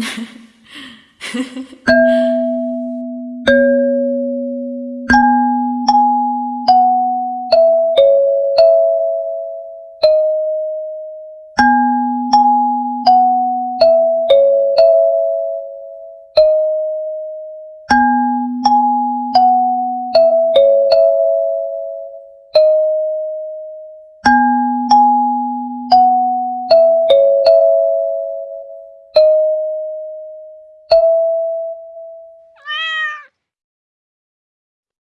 흐흐흐